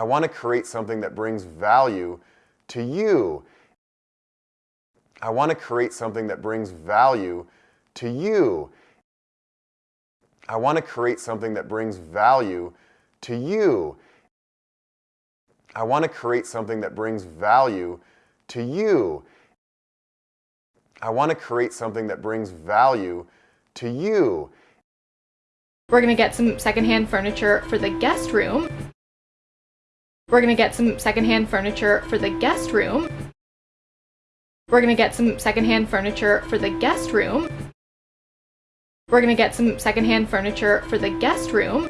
I want to create something that brings value to you. I want to create something that brings value to you. I want to create something that brings value to you. I want to create something that brings value to you. I want to create something that brings value to you. We're going to get some secondhand furniture for the guest room. We're to get some secondhand furniture for the guest room. We're to get some secondhand furniture for the guest room. We're to get some secondhand furniture for the guest room.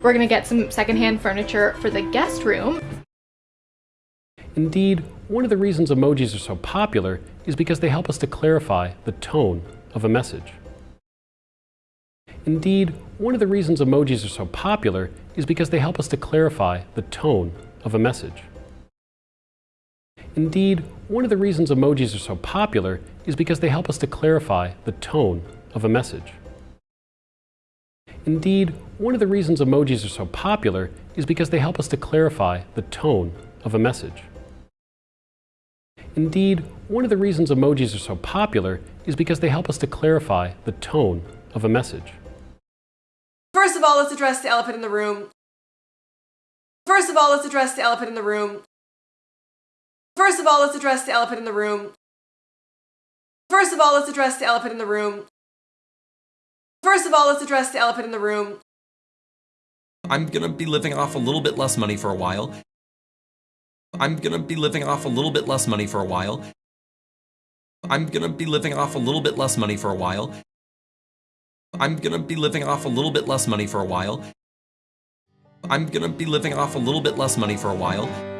We're to get some secondhand furniture for the guest room. Indeed, one of the reasons emojis are so popular is because they help us to clarify the tone of a message. Indeed, one of the reasons emojis are so popular is because they help us to clarify the tone of a message. Indeed, one of the reasons emojis are so popular is because they help us to clarify the tone of a message. Indeed, one of the reasons emojis are so popular is because they help us to clarify the tone of a message. Indeed, one of the reasons emojis are so popular is because they help us to clarify the tone of a message. First of all, let's address the elephant in the room. First of all, let's address the elephant in the room. First of all, let's address the elephant in the room. First of all, let's address the elephant in the room. First of all, let's address the elephant in the room. I'm gonna be living off a little bit less money for a while. I'm gonna be living off a little bit less money for a while. I'm gonna be living off a little bit less money for a while. I'm gonna be living off a little bit less money for a while. I'm gonna be living off a little bit less money for a while.